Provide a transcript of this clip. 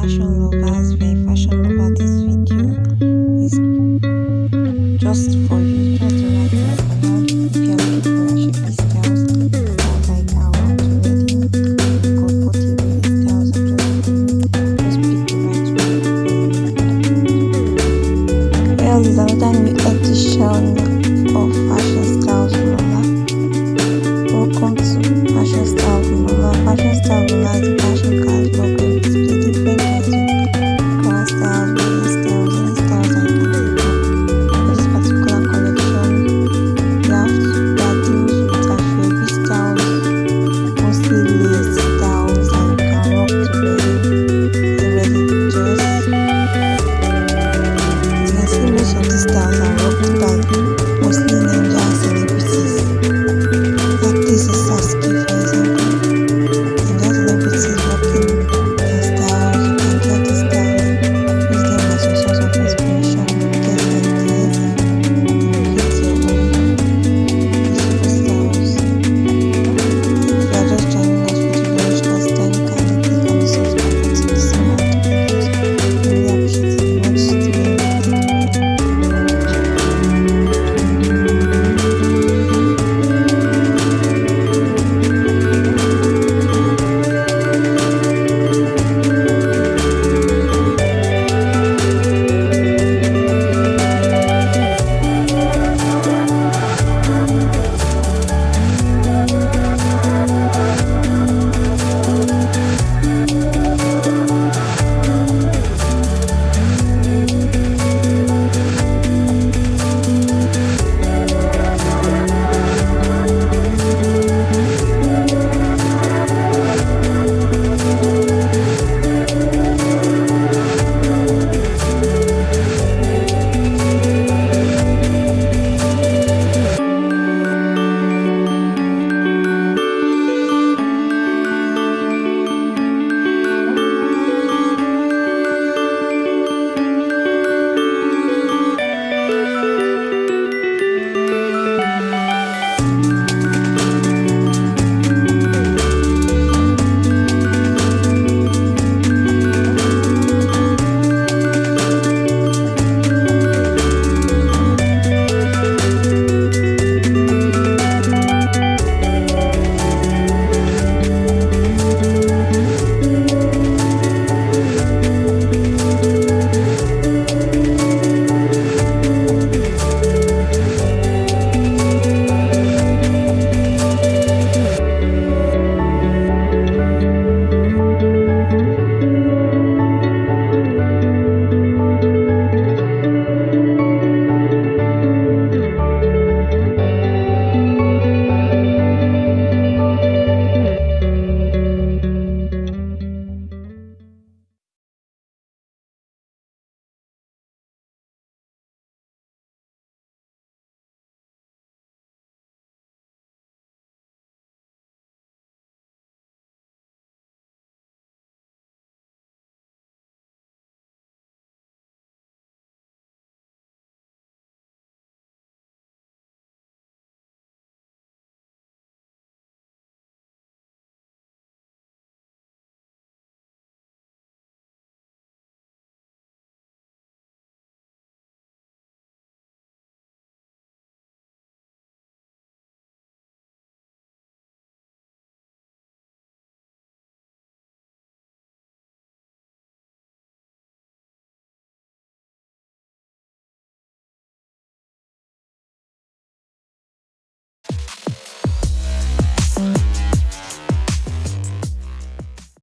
fashion lovers very fashion lovers this video. Is just for you Muslim.